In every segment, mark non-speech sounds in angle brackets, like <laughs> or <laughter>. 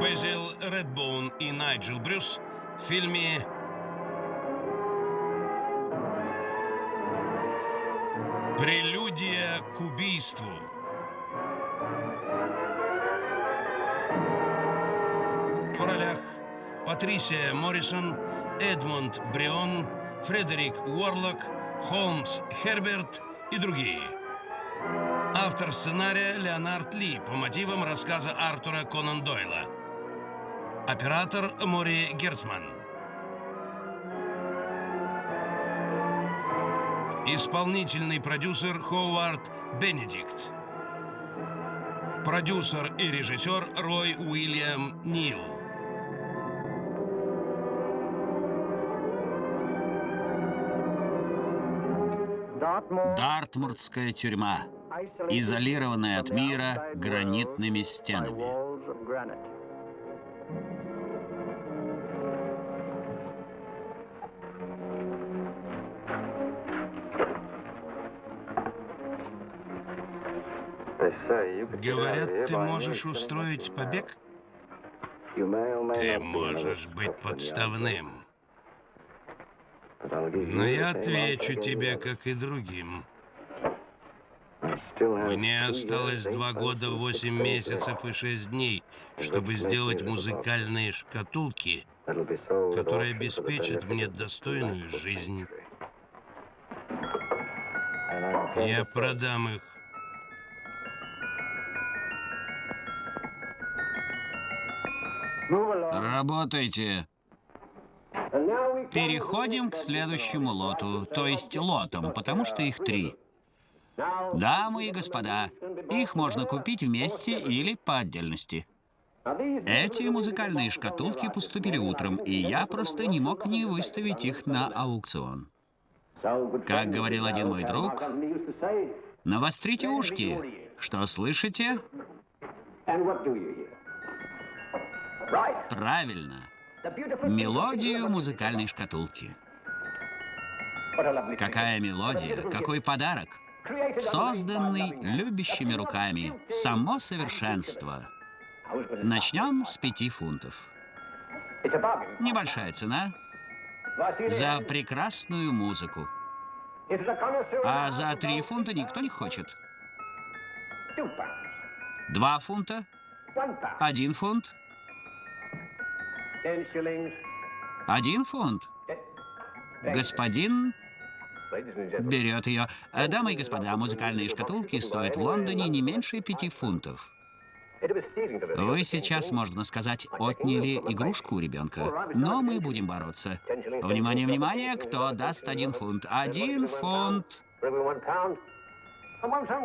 Безил Редбоун и Найджел Брюс в фильме «Прелюдия к убийству». Патрисия Моррисон, Эдмунд Брион, Фредерик Уорлок, Холмс Херберт и другие. Автор сценария Леонард Ли по мотивам рассказа Артура Конан Дойла. Оператор Мори Герцман. Исполнительный продюсер Ховард Бенедикт. Продюсер и режиссер Рой Уильям Нил. Дартмуртская тюрьма, изолированная от мира гранитными стенами. Говорят, ты можешь устроить побег? Ты можешь быть подставным. Но я отвечу тебе, как и другим. Мне осталось два года, восемь месяцев и шесть дней, чтобы сделать музыкальные шкатулки, которые обеспечат мне достойную жизнь. Я продам их. Работайте. Переходим к следующему лоту, то есть лотам, потому что их три. Дамы и господа, их можно купить вместе или по отдельности. Эти музыкальные шкатулки поступили утром, и я просто не мог не выставить их на аукцион. Как говорил один мой друг, навострите ушки. Что слышите? Правильно. Мелодию музыкальной шкатулки. Какая мелодия, какой подарок. Созданный любящими руками. Само совершенство. Начнем с пяти фунтов. Небольшая цена за прекрасную музыку. А за три фунта никто не хочет. Два фунта? Один фунт? Один фунт. Господин берет ее. Дамы и господа, музыкальные шкатулки стоят в Лондоне не меньше пяти фунтов. Вы сейчас, можно сказать, отняли игрушку у ребенка, но мы будем бороться. Внимание, внимание, кто даст один фунт? Один фунт.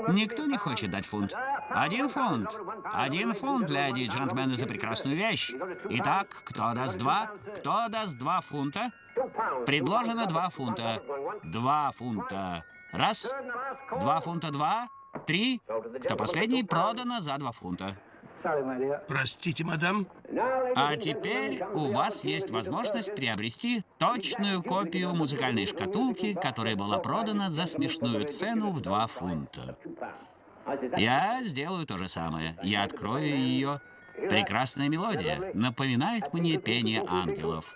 Никто не хочет дать фунт. Один фунт. Один фунт, леди и джентльмены, за прекрасную вещь. Итак, кто даст два? Кто даст два фунта? Предложено два фунта. Два фунта. Раз. Два фунта два. Три. Кто последний? Продано за два фунта. Простите, мадам. А теперь у вас есть возможность приобрести точную копию музыкальной шкатулки, которая была продана за смешную цену в 2 фунта. Я сделаю то же самое. Я открою ее. Прекрасная мелодия. Напоминает мне пение ангелов.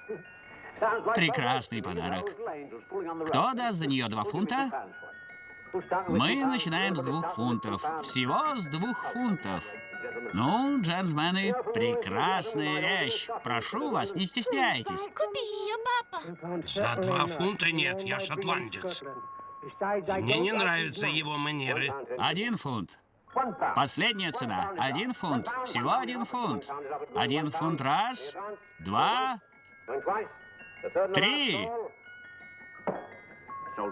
Прекрасный подарок. Кто даст за нее 2 фунта? Мы начинаем с двух фунтов. Всего с двух фунтов. Ну, джентльмены, прекрасная вещь. Прошу вас, не стесняйтесь. Купи ее, папа. За два фунта нет, я шотландец. Мне не нравятся его манеры. Один фунт. Последняя цена. Один фунт. Всего один фунт. Один фунт раз, два, три.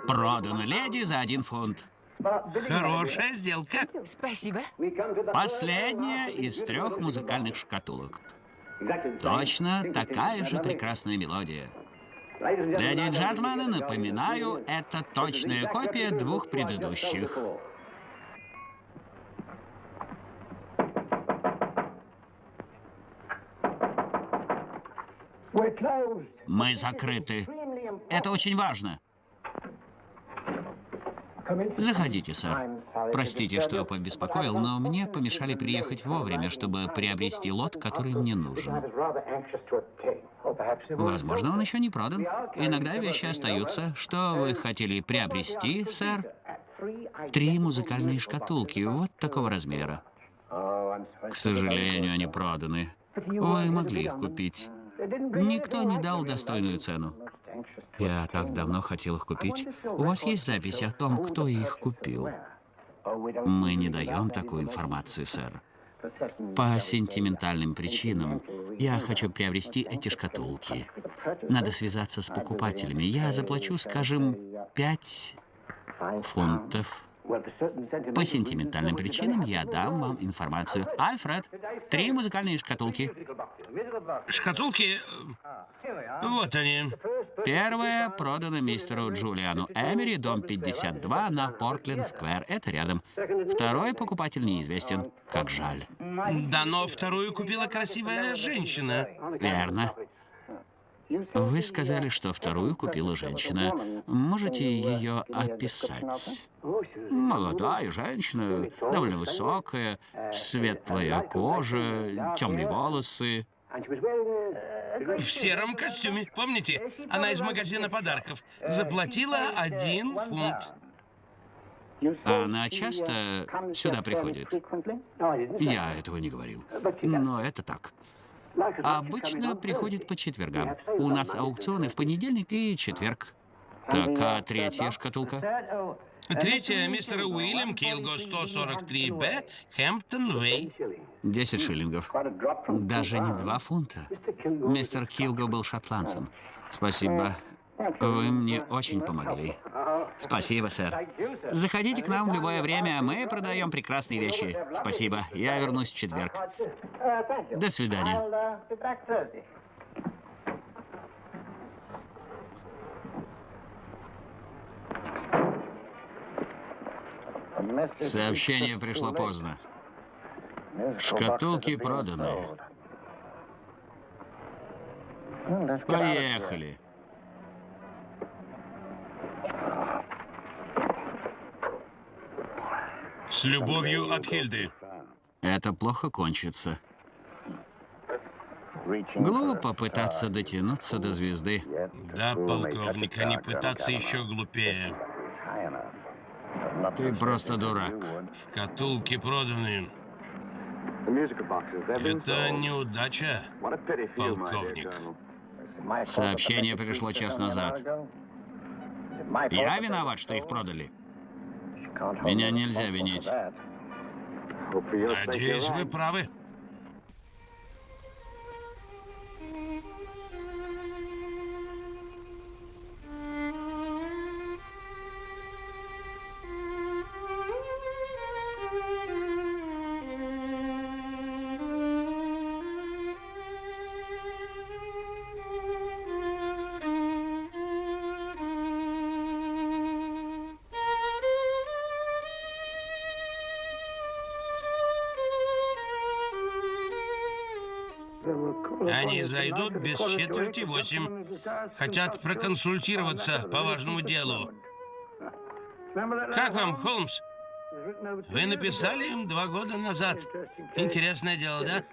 Продано леди за один фунт. Хорошая сделка. Спасибо. Последняя из трех музыкальных шкатулок. Точно такая же прекрасная мелодия. Леди и джентльмены, напоминаю, это точная копия двух предыдущих. Мы закрыты. Это очень важно. Заходите, сэр. Простите, что побеспокоил, но мне помешали приехать вовремя, чтобы приобрести лот, который мне нужен. Возможно, он еще не продан. Иногда вещи остаются. Что вы хотели приобрести, сэр? Три музыкальные шкатулки, вот такого размера. К сожалению, они проданы. Вы могли их купить. Никто не дал достойную цену. Я так давно хотел их купить. У вас есть запись о том, кто их купил? Мы не даем такую информацию, сэр. По сентиментальным причинам я хочу приобрести эти шкатулки. Надо связаться с покупателями. Я заплачу, скажем, пять фунтов. По сентиментальным причинам я дам вам информацию. Альфред, три музыкальные шкатулки. Шкатулки... Вот они. Первая продана мистеру Джулиану Эмери, дом 52 на Портленд-сквер. Это рядом. Второй покупатель неизвестен. Как жаль. Да, но вторую купила красивая женщина. Верно. Вы сказали, что вторую купила женщина. Можете ее описать? Молодая женщина, довольно высокая, светлая кожа, темные волосы. В сером костюме. Помните? Она из магазина подарков. Заплатила один фунт. Она часто сюда приходит? Я этого не говорил. Но это так. Обычно приходит по четвергам. У нас аукционы в понедельник и четверг. Так, а третья шкатулка? Третья, мистер Уильям Килго, 143Б, Хэмптон Вей. 10 шиллингов. Даже не два фунта. Мистер Килго был шотландцем. Спасибо. Вы мне очень помогли. Спасибо, сэр. Заходите к нам в любое время. Мы продаем прекрасные вещи. Спасибо. Я вернусь в четверг. До свидания. Сообщение пришло поздно. Шкатулки проданы. Поехали. С любовью от Хильды. Это плохо кончится. Глупо пытаться дотянуться до звезды. Да, полковник, а не пытаться еще глупее. Ты просто дурак. Шкатулки проданы. Это неудача, полковник. Сообщение пришло час назад. Я виноват, что их продали. Меня нельзя винить. Надеюсь, вы правы. Зайдут без четверти восемь. Хотят проконсультироваться по важному делу. Как вам, Холмс? Вы написали им два года назад. Интересное дело, да?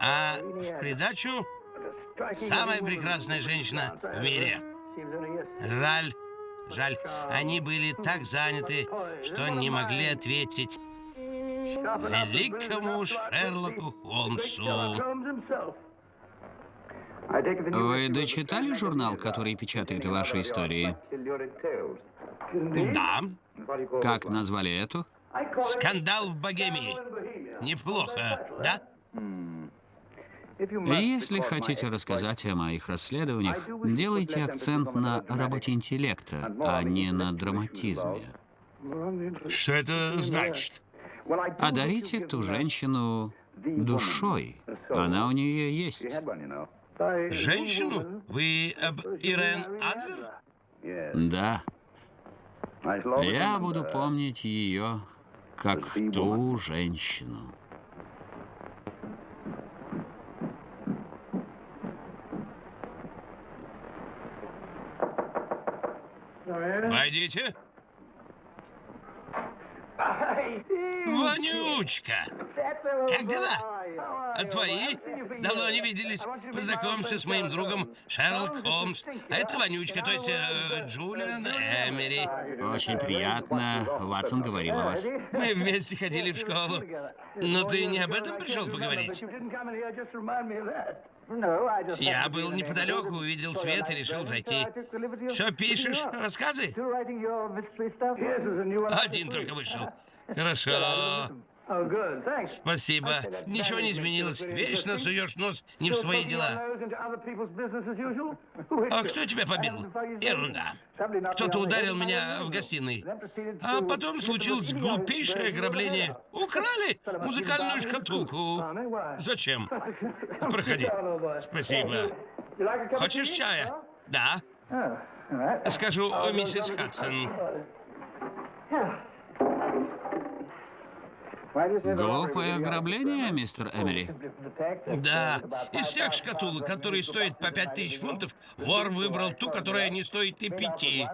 А в придачу самая прекрасная женщина в мире. Жаль, жаль. Они были так заняты, что не могли ответить великому Шерлоку Холмсу. Вы дочитали журнал, который печатает ваши истории? Да, Как назвали эту? скандал в Богемии. Неплохо, да? Если хотите рассказать о моих расследованиях, делайте акцент на работе интеллекта, а не на драматизме. Что это значит? Одарите ту женщину душой. Она у нее есть. Женщину? Вы об Ирен Адлер? Да. Я буду помнить ее как ту женщину. Войдите. Вонючка! Как дела? А твои? Давно не виделись. Познакомься с моим другом Шерлок Холмс. А это Вонючка, то есть э, Джулиан Эмери. Очень приятно. Ватсон говорил о вас. Мы вместе ходили в школу. Но ты не об этом пришел поговорить? Я был неподалеку, увидел свет и решил зайти. Что пишешь? Рассказы? Один только вышел. <laughs> Хорошо. Спасибо. Ничего не изменилось. Вечно суешь нос не в свои дела. А кто тебя побил? Ерунда. Кто-то ударил меня в гостиной. А потом случилось глупейшее ограбление. Украли <laughs> музыкальную шкатулку. Зачем? <laughs> Проходи. Спасибо. Хочешь чая? Да. Скажу миссис Хадсон. Глупое ограбление, мистер Эмери? Да, из всех шкатулок, которые стоят по пять тысяч фунтов, вор выбрал ту, которая не стоит и пяти.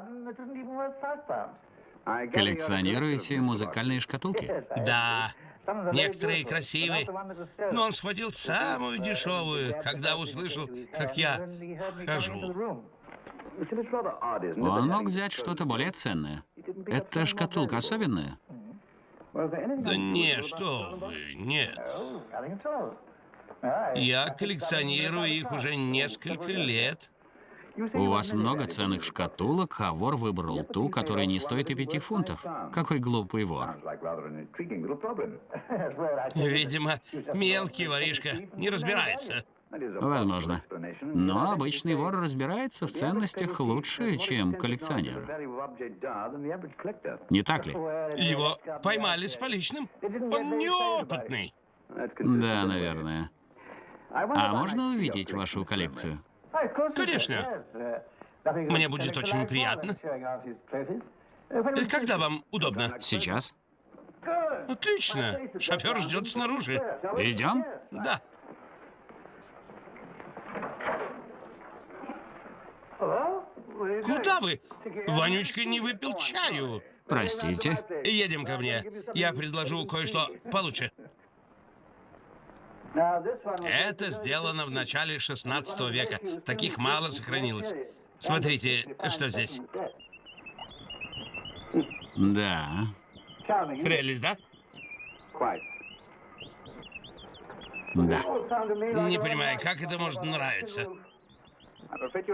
Коллекционируете музыкальные шкатулки? Да, некоторые красивые, но он схватил самую дешевую, когда услышал, как я хожу. Он мог взять что-то более ценное. Эта шкатулка особенная? Да не, что вы, нет. Я коллекционирую их уже несколько лет. У вас много ценных шкатулок, а вор выбрал ту, которая не стоит и пяти фунтов. Какой глупый вор. Видимо, мелкий воришка не разбирается. Возможно. Но обычный вор разбирается в ценностях лучше, чем коллекционер. Не так ли? Его поймали с поличным. Он неопытный. Да, наверное. А можно увидеть вашу коллекцию? Конечно. Мне будет очень приятно. Когда вам удобно? Сейчас? Отлично. Шофер ждет снаружи. Идем? Да. Куда вы? Вонючка не выпил чаю. Простите. Едем ко мне. Я предложу кое-что получше. Это сделано в начале 16 века. Таких мало сохранилось. Смотрите, что здесь. Да. Прелесть, да? Да. Не понимаю, как это может нравиться.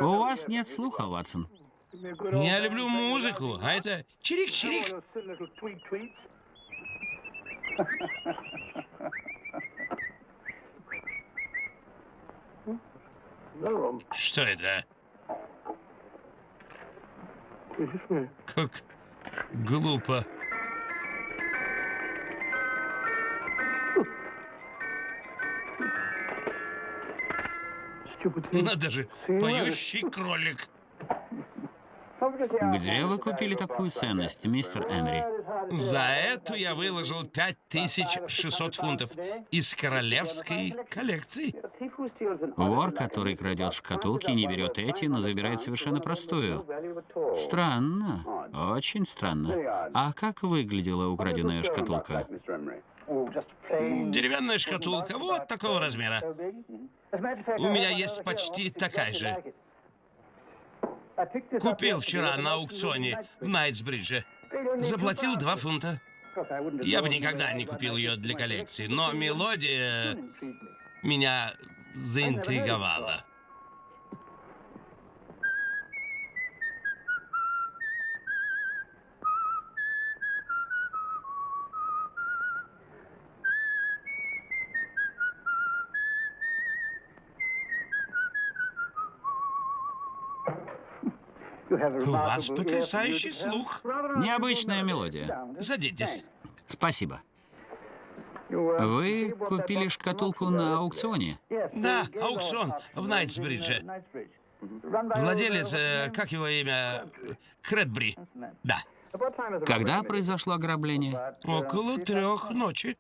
У вас нет слуха, Ватсон. Я люблю музыку, а это чирик-чирик. Что это? Как глупо. Надо же, поющий кролик. Где вы купили такую ценность, мистер Эмери? За эту я выложил 5600 фунтов из королевской коллекции. Вор, который крадет шкатулки, не берет эти, но забирает совершенно простую. Странно. Очень странно. А как выглядела украденная шкатулка? Деревянная шкатулка вот такого размера. У меня есть почти такая же. Купил вчера на аукционе в Найтсбридже. Заплатил 2 фунта. Я бы никогда не купил ее для коллекции, но мелодия меня заинтриговала. У вас потрясающий слух. Необычная мелодия. Садитесь. Спасибо. Вы купили шкатулку на аукционе? Да, аукцион в Найтсбридже. Владелец, э, как его имя? Кредбри. Да. Когда произошло ограбление? Около трех ночи.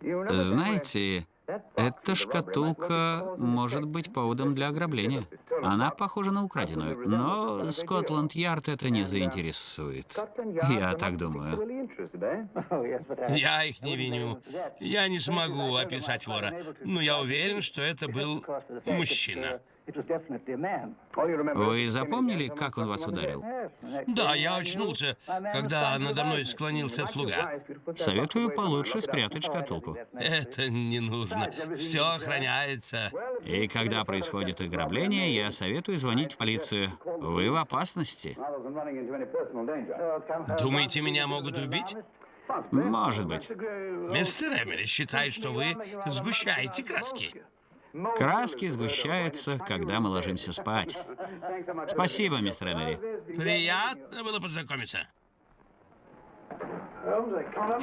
Знаете, Эта шкатулка может быть поводом для ограбления. Она похожа на украденную, но Скотланд-Ярд это не заинтересует. Я так думаю. Я их не виню. Я не смогу описать вора, но я уверен, что это был мужчина. Вы запомнили, как он вас ударил? Да, я очнулся, когда надо мной склонился слуга. Советую получше спрятать шкатулку. Это не нужно. Все охраняется. И когда происходит ограбление, я советую звонить в полицию. Вы в опасности. Думаете, меня могут убить? Может быть. Мистер Эмери считает, что вы сгущаете краски. Краски сгущаются, когда мы ложимся спать. Спасибо, мистер Эмери. Приятно было познакомиться.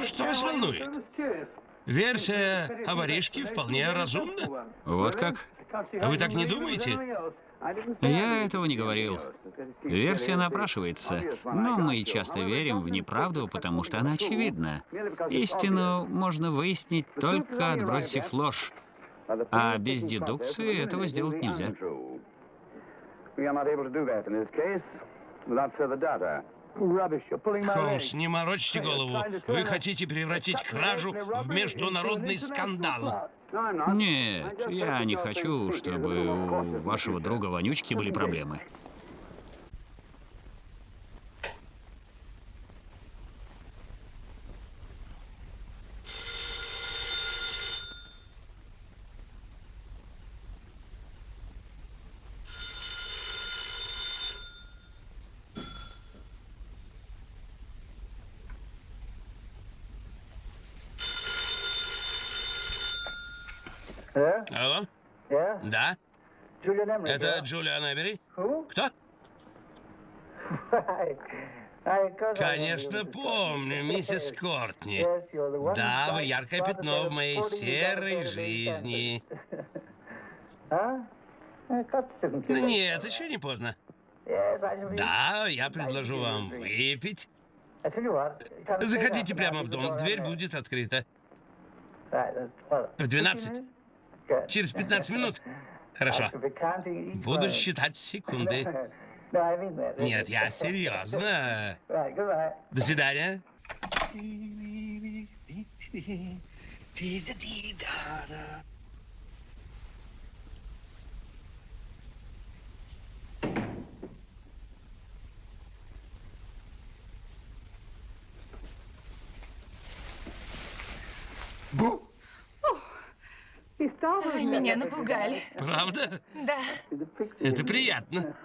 Что вас волнует? Версия о воришке вполне разумна. Вот как? А вы так не думаете? Я этого не говорил. Версия напрашивается, но мы часто верим в неправду, потому что она очевидна. Истину можно выяснить только отбросив ложь. А без дедукции этого сделать нельзя. Холмс, не морочьте голову. Вы хотите превратить кражу в международный скандал. Нет, я не хочу, чтобы у вашего друга Вонючки были проблемы. Да? Это Джулиан Эбери? Кто? Конечно, помню, миссис Кортни. Да, вы яркое пятно в моей серой жизни. Нет, еще не поздно. Да, я предложу вам выпить. Заходите прямо в дом, дверь будет открыта. В 12? Через 15 минут? Хорошо. Буду считать секунды. Нет, я серьезно. До свидания. Вы меня напугали. Правда? Да. Это приятно.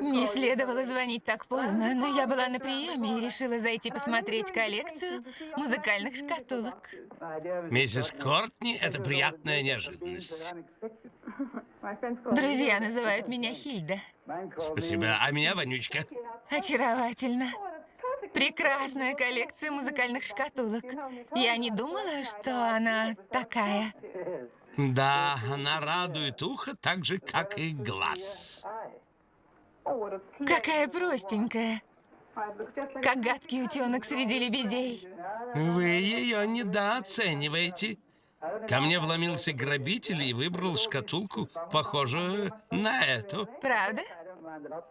Не следовало звонить так поздно, но я была на приеме и решила зайти посмотреть коллекцию музыкальных шкатулок. Миссис Кортни, это приятная неожиданность. Друзья называют меня Хильда. Спасибо. А меня Вонючка. Очаровательно. Прекрасная коллекция музыкальных шкатулок. Я не думала, что она такая. Да, она радует ухо так же, как и глаз. Какая простенькая. Как гадкий утенок среди лебедей. Вы ее недооцениваете. Ко мне вломился грабитель и выбрал шкатулку, похожую на эту. Правда?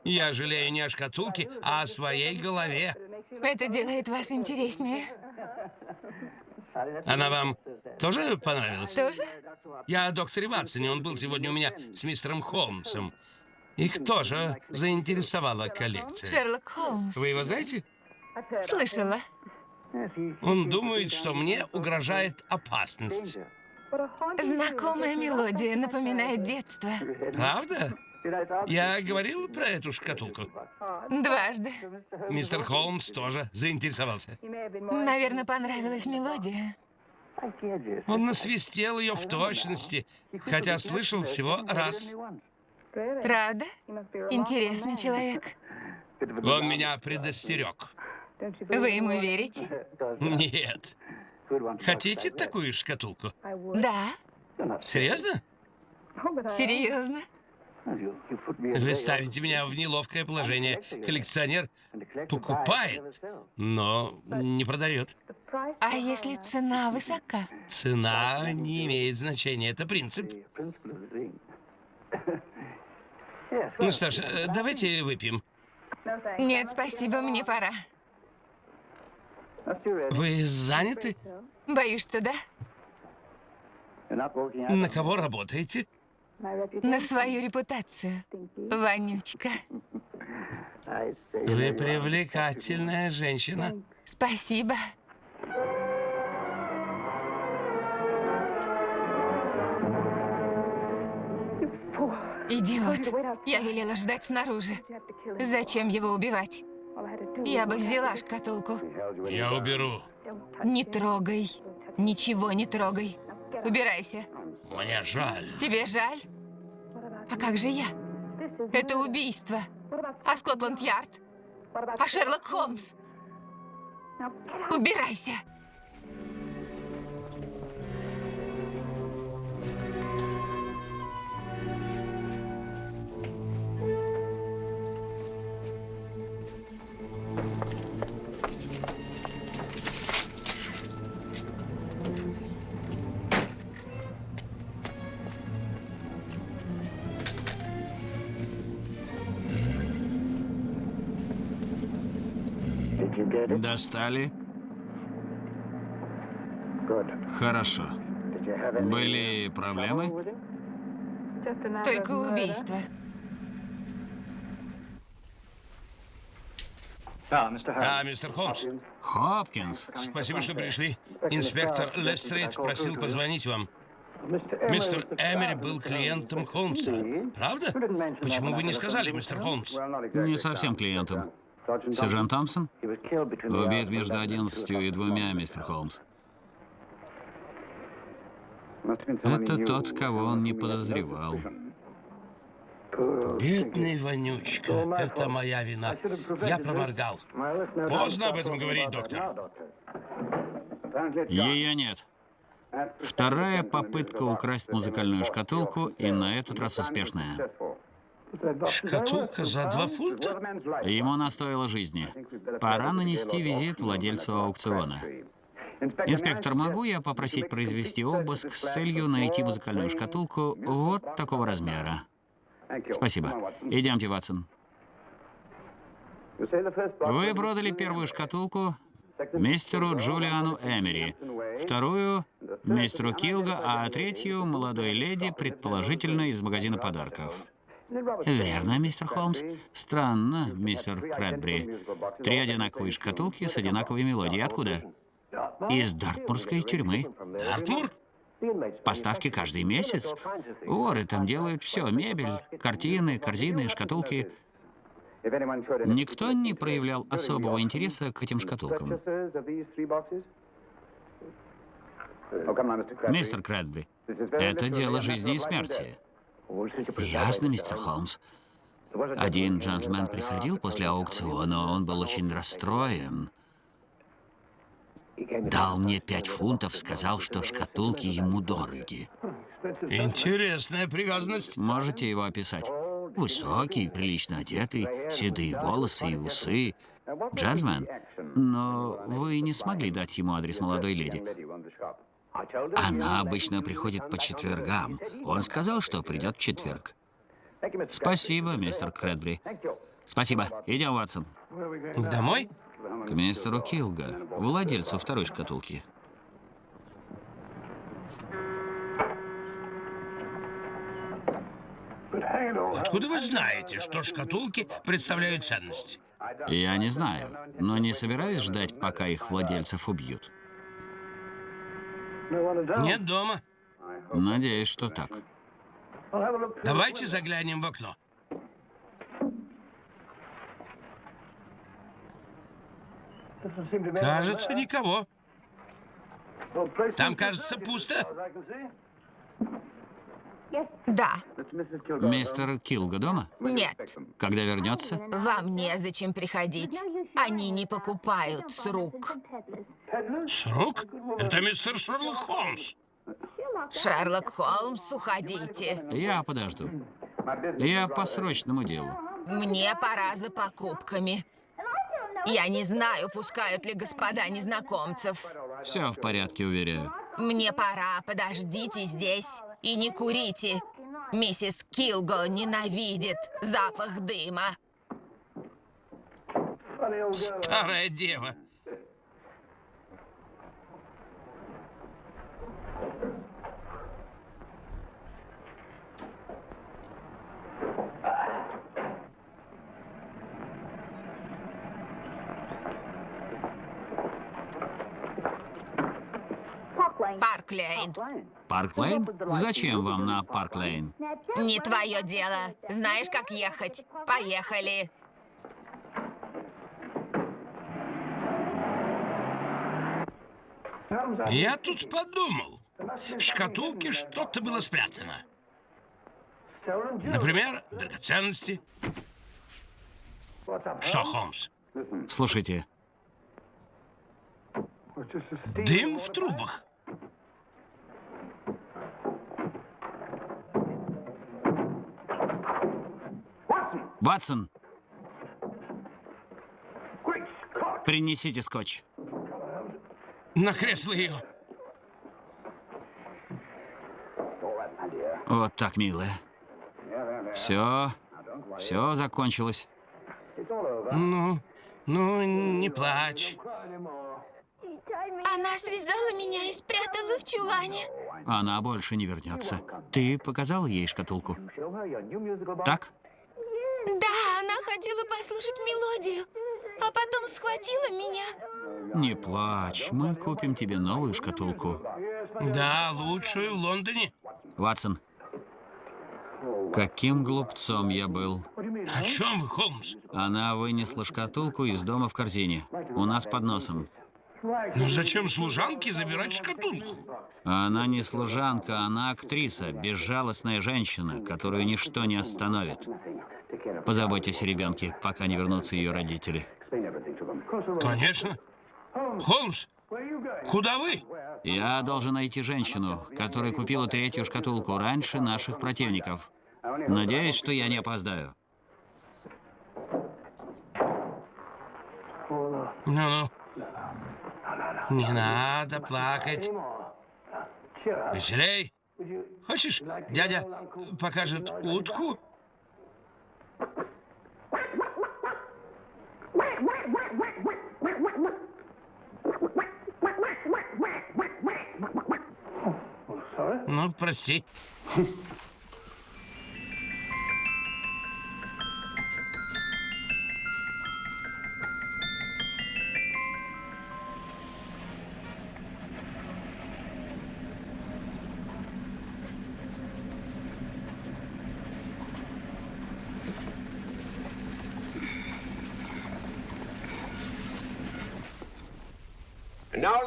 Я жалею не о шкатулке, а о своей голове. Это делает вас интереснее. Она вам тоже понравилась? Тоже? Я о докторе Ватсоне, он был сегодня у меня с мистером Холмсом. Их тоже заинтересовала коллекция. Шерлок Холмс. Вы его знаете? Слышала. Он думает, что мне угрожает опасность. Знакомая мелодия напоминает детство. Правда? Я говорил про эту шкатулку. Дважды. Мистер Холмс тоже заинтересовался. Наверное, понравилась мелодия. Он насвистел ее в точности, хотя слышал всего раз. Правда? Интересный человек. Он меня предостерег. Вы ему верите? Нет. Хотите такую шкатулку? Да. Серьезно? Серьезно? Вы ставите меня в неловкое положение. Коллекционер покупает, но не продает. А если цена высока? Цена не имеет значения, это принцип. Ну что ж, э, давайте выпьем. Нет, спасибо, мне пора. Вы заняты? Боюсь, что да. На кого работаете? На свою репутацию. Вонючка. Вы привлекательная женщина. Спасибо. Идиот. Я велела ждать снаружи. Зачем его убивать? Я бы взяла шкатулку. Я уберу. Не трогай. Ничего не трогай. Убирайся. Мне жаль. Тебе жаль? А как же я? Это убийство. А Скотланд-Ярд? А Шерлок Холмс? Убирайся. Достали? Хорошо. Были проблемы? Только убийство. А, мистер Холмс, Хопкинс. спасибо, что пришли. Инспектор Лестрейд просил позвонить вам. Мистер Эмери был клиентом Холмса. Правда? Почему вы не сказали, мистер Холмс? Не совсем клиентом. Сержант Томпсон? Убит между одиннадцатью и двумя, мистер Холмс. Это тот, кого он не подозревал. Бедный вонючка. Это моя вина. Я проморгал. Поздно об этом говорить, доктор. Ее нет. Вторая попытка украсть музыкальную шкатулку, и на этот раз успешная. Шкатулка за два фунта? Ему она жизни. Пора нанести визит владельцу аукциона. Инспектор, могу я попросить произвести обыск с целью найти музыкальную шкатулку вот такого размера? Спасибо. Идемте, Ватсон. Вы продали первую шкатулку мистеру Джулиану Эмери, вторую — мистеру Килга, а третью — молодой леди, предположительно, из магазина подарков. Верно, мистер Холмс. Странно, мистер Крэдбри. Три одинаковые шкатулки с одинаковой мелодией. Откуда? Из Дартмурской тюрьмы. Артур? Поставки каждый месяц. Воры там делают все. Мебель, картины, корзины, шкатулки. Никто не проявлял особого интереса к этим шкатулкам. Мистер Крэдбри, это дело жизни и смерти. Ясно, мистер Холмс. Один джентльмен приходил после аукциона, он был очень расстроен. Дал мне пять фунтов, сказал, что шкатулки ему дороги. Интересная привязанность. Можете его описать? Высокий, прилично одетый, седые волосы и усы. Джентльмен, но вы не смогли дать ему адрес молодой леди. Она обычно приходит по четвергам. Он сказал, что придет в четверг. Спасибо, мистер Крэдбри. Спасибо. Идем, Ватсон. Домой? К мистеру Килга, владельцу второй шкатулки. Откуда вы знаете, что шкатулки представляют ценность? Я не знаю, но не собираюсь ждать, пока их владельцев убьют. Нет дома. Надеюсь, что так. Давайте заглянем в окно. Кажется, никого. Там, кажется, пусто. Да. Мистер Килга дома? Нет. Когда вернется? Вам незачем приходить. Они не покупают с рук. С рук? Это мистер Шерлок Холмс. Шерлок Холмс, уходите. Я подожду. Я по срочному делу. Мне пора за покупками. Я не знаю, пускают ли господа незнакомцев. Все в порядке, уверяю. Мне пора, подождите здесь и не курите. Миссис Килго ненавидит запах дыма. Старая дева. Парк Лейн. Парк Лейн? Зачем вам на Парк Лейн? Не твое дело. Знаешь, как ехать? Поехали. Я тут подумал. В шкатулке что-то было спрятано. Например, драгоценности. Что, Холмс? Слушайте, Дым в трубах. Ватсон, принесите скотч. На кресло ее. Вот так, милая. Все, все закончилось. Ну, ну, не плачь. Она связала меня и спрятала в чулане. Она больше не вернется. Ты показал ей шкатулку? Так? Да, она хотела послушать мелодию, а потом схватила меня. Не плачь, мы купим тебе новую шкатулку. Да, лучшую в Лондоне. Ватсон, каким глупцом я был. О чем вы, Холмс? Она вынесла шкатулку из дома в корзине. У нас под носом. Ну зачем служанке забирать шкатулку? Она не служанка, она актриса, безжалостная женщина, которую ничто не остановит. Позаботьтесь о ребенке, пока не вернутся ее родители. Конечно. Холмс, куда вы? Я должен найти женщину, которая купила третью шкатулку раньше наших противников. Надеюсь, что я не опоздаю. Ну-ну. Не надо плакать. Веселей. Хочешь, дядя покажет утку? Ну, прости. <laughs>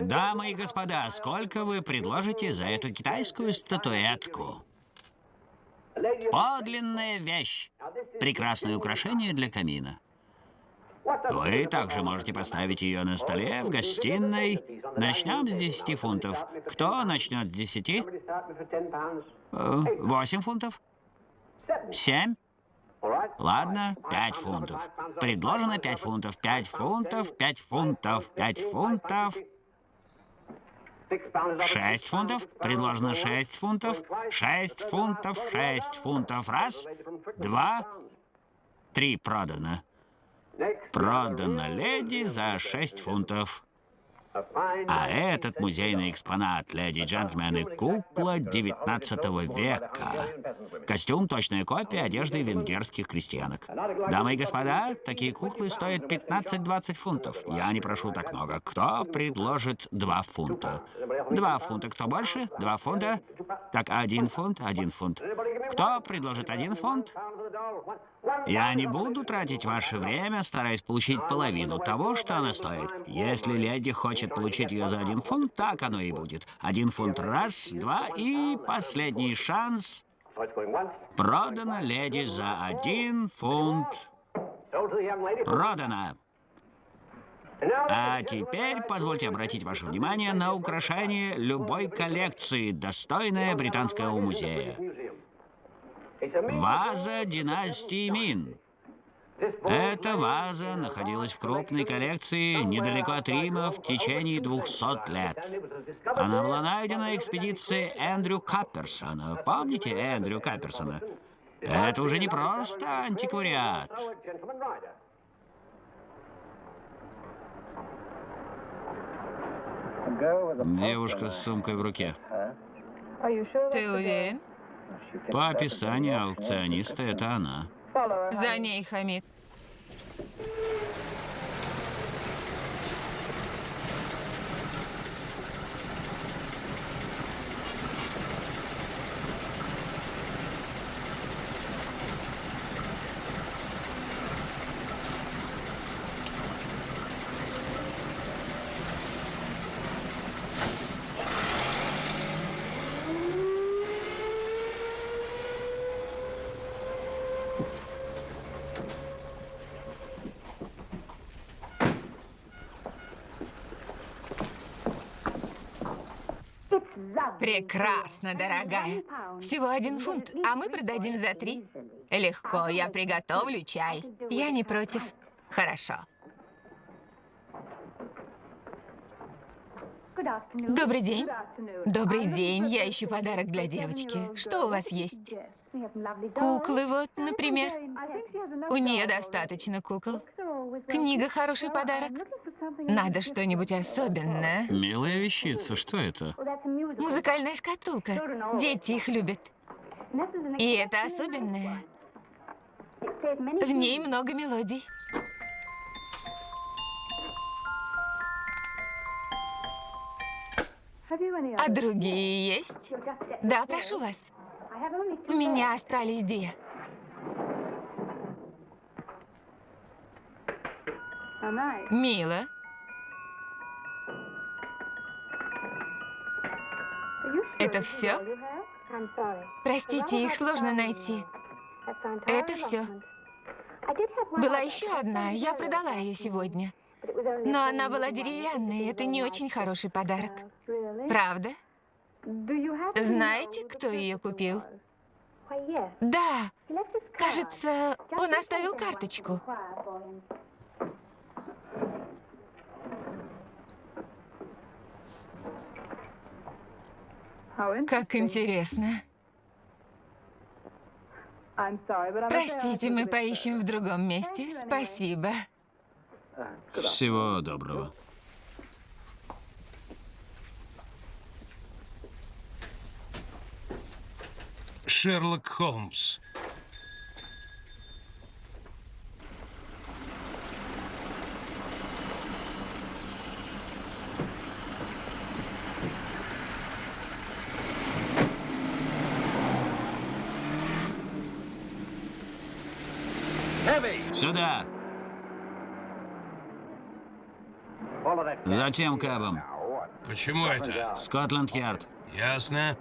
Дамы и господа, сколько вы предложите за эту китайскую статуэтку? Подлинная вещь. Прекрасное украшение для камина. Вы также можете поставить ее на столе в гостиной. Начнем с 10 фунтов. Кто начнет с 10? Э, 8 фунтов? 7? Ладно, 5 фунтов. Предложено 5 фунтов. 5 фунтов, 5 фунтов, 5 фунтов. 6 фунтов. Предложено 6 фунтов. 6 фунтов, 6 фунтов. Раз, два, три продано. Продано леди за 6 фунтов. А этот музейный экспонат, леди и джентльмены, кукла 19 века. Костюм – точная копия одежды венгерских крестьянок. Дамы и господа, такие куклы стоят 15-20 фунтов. Я не прошу так много. Кто предложит 2 фунта? 2 фунта. Кто больше? 2 фунта. Так, один фунт, один фунт. Кто предложит один фунт? Я не буду тратить ваше время, стараясь получить половину того, что она стоит. Если леди хочет получить ее за один фунт, так оно и будет. Один фунт раз, два и последний шанс. Продано леди за один фунт. Продано. А теперь позвольте обратить ваше внимание на украшение любой коллекции, достойное британского музея. Ваза династии Мин. Эта ваза находилась в крупной коллекции недалеко от Рима в течение 200 лет. Она была найдена экспедицией Эндрю Капперсона. Помните Эндрю Капперсона? Это уже не просто антиквариат. Девушка с сумкой в руке. Ты уверен? По описанию аукциониста, это она. За ней, Хамид. Прекрасно, дорогая. Всего один фунт, а мы продадим за три. Легко, я приготовлю чай. Я не против. Хорошо. Добрый день. Добрый день. Я ищу подарок для девочки. Что у вас есть? Куклы вот, например. У нее достаточно кукол. Книга хороший подарок. Надо что-нибудь особенное. Милая вещица, что это? Музыкальная шкатулка. Дети их любят. И это особенное. В ней много мелодий. А другие есть? Да, прошу вас. У меня остались две. Мило. Это все? Простите, их сложно найти. Это все. Была еще одна, я продала ее сегодня. Но она была деревянной, это не очень хороший подарок. Правда? Знаете, кто ее купил? Да, кажется, он оставил карточку. Как интересно. Простите, мы поищем в другом месте. Спасибо. Всего доброго. Шерлок Холмс. Сюда. Затем кабом. Почему это? Скотланд-Ярд. Ясно.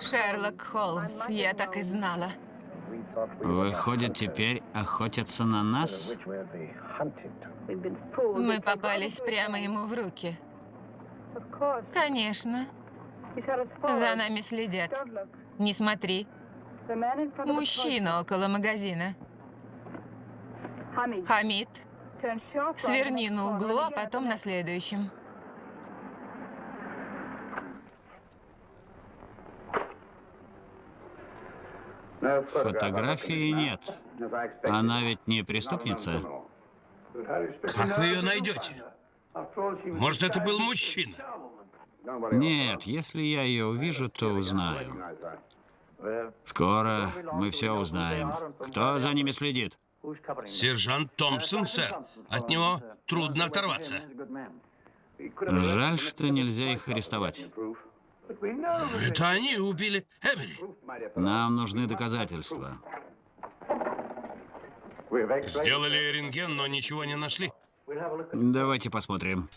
Шерлок Холмс, я так и знала. Выходит, теперь охотятся на нас? Мы попались прямо ему в руки. Конечно. За нами следят. Не смотри. Мужчина около магазина. Хамид. Сверни на углу, а потом на следующем. Фотографии нет. Она ведь не преступница? Как вы ее найдете? Может, это был мужчина? Нет, если я ее увижу, то узнаю. Скоро мы все узнаем. Кто за ними следит? Сержант Томпсон, сэр. От него трудно оторваться. Жаль, что нельзя их арестовать. Это они убили Эмери. Нам нужны доказательства. Сделали рентген, но ничего не нашли. Давайте посмотрим.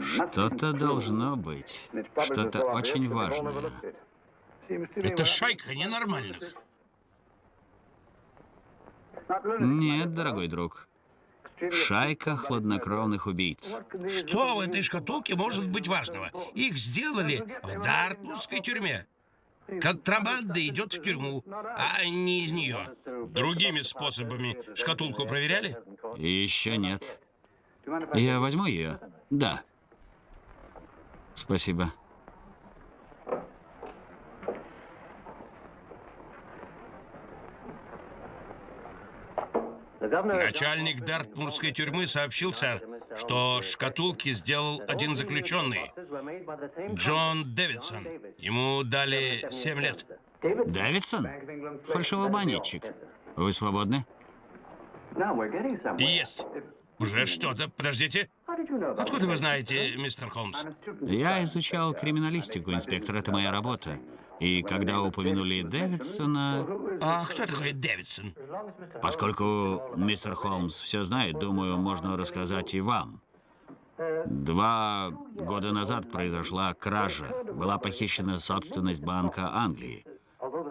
Что-то должно быть. Что-то очень важное. Это шайка ненормальных. Нет, дорогой друг. Шайка хладнокровных убийц. Что в этой шкатулке может быть важного? Их сделали в Дартмутской тюрьме. Контрабанда идет в тюрьму, а не из нее. Другими способами шкатулку проверяли? Еще нет. Я возьму ее? Да. Спасибо. Начальник Дартмурской тюрьмы сообщил, сэр, что шкатулки сделал один заключенный, Джон Дэвидсон. Ему дали 7 лет. Дэвидсон? Фальшивомонетчик. Вы свободны? Есть. Уже что-то. Подождите. Откуда вы знаете, мистер Холмс? Я изучал криминалистику, инспектор, это моя работа. И когда упомянули Дэвидсона, А кто такой Дэвидсон? поскольку мистер Холмс все знает, думаю, можно рассказать и вам. Два года назад произошла кража. Была похищена собственность Банка Англии.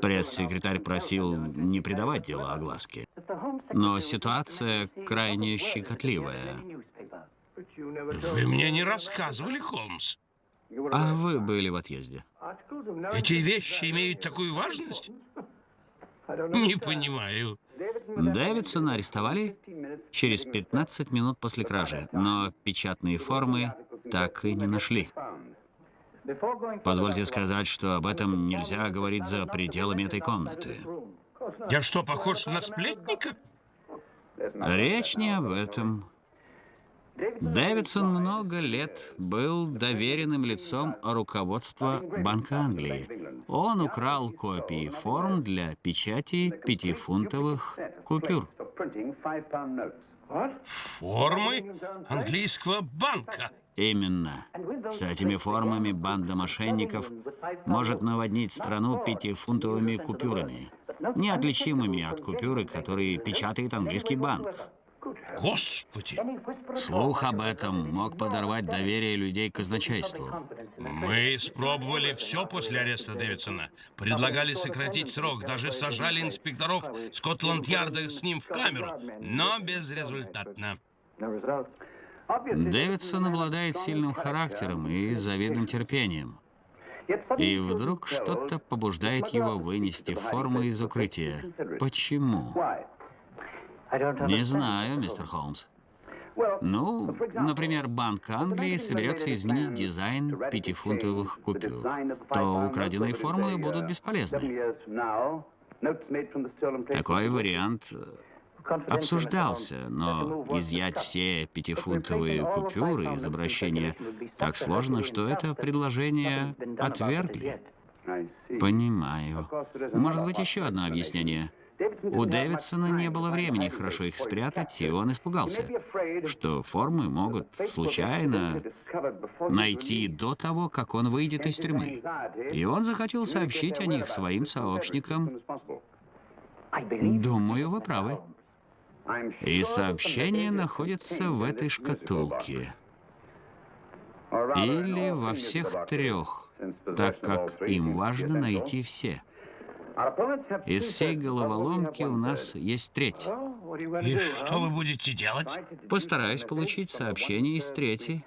Пресс-секретарь просил не придавать дело огласке. Но ситуация крайне щекотливая. Вы мне не рассказывали, Холмс. А вы были в отъезде. Эти вещи имеют такую важность? Не понимаю. Дэвидсона арестовали через 15 минут после кражи, но печатные формы так и не нашли. Позвольте сказать, что об этом нельзя говорить за пределами этой комнаты. Я что, похож на сплетника? Речь не об этом. Дэвидсон много лет был доверенным лицом руководства Банка Англии. Он украл копии форм для печати пятифунтовых купюр. Формы английского банка. Именно. С этими формами банда мошенников может наводнить страну пятифунтовыми купюрами, неотличимыми от купюры, которые печатает английский банк. Господи, Слух об этом мог подорвать доверие людей к казначейству. мы испробовали все после ареста Дэвидсона. Предлагали сократить срок, даже сажали инспекторов Скотланд-Ярда с ним в камеру, но безрезультатно. Дэвидсон обладает сильным характером и завидным терпением. И вдруг что-то побуждает его вынести форму из укрытия. Почему? Не знаю, мистер Холмс. Ну, например, Банк Англии соберется изменить дизайн пятифунтовых купюр, то украденные формы будут бесполезны. Такой вариант обсуждался, но изъять все пятифунтовые купюры из обращения так сложно, что это предложение отвергли. Понимаю. Может быть, еще одно объяснение. У Дэвидсона не было времени хорошо их спрятать, и он испугался, что формы могут случайно найти до того, как он выйдет из тюрьмы. И он захотел сообщить о них своим сообщникам. Думаю, вы правы. И сообщение находится в этой шкатулке. Или во всех трех, так как им важно найти все. Из всей головоломки у нас есть треть. И что вы будете делать? Постараюсь получить сообщение из третьей.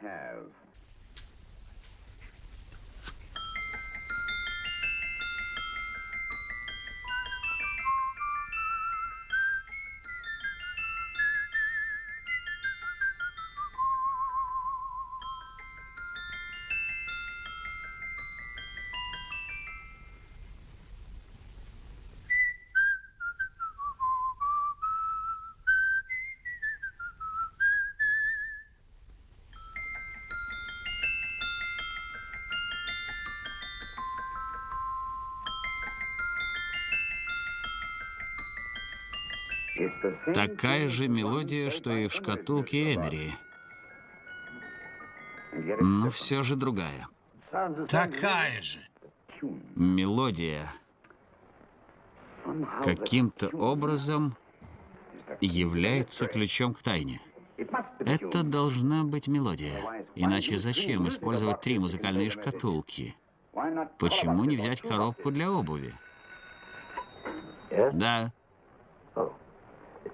Такая же мелодия, что и в шкатулке Эмери. Но все же другая. Такая же. Мелодия каким-то образом является ключом к тайне. Это должна быть мелодия. Иначе зачем использовать три музыкальные шкатулки? Почему не взять коробку для обуви? Да.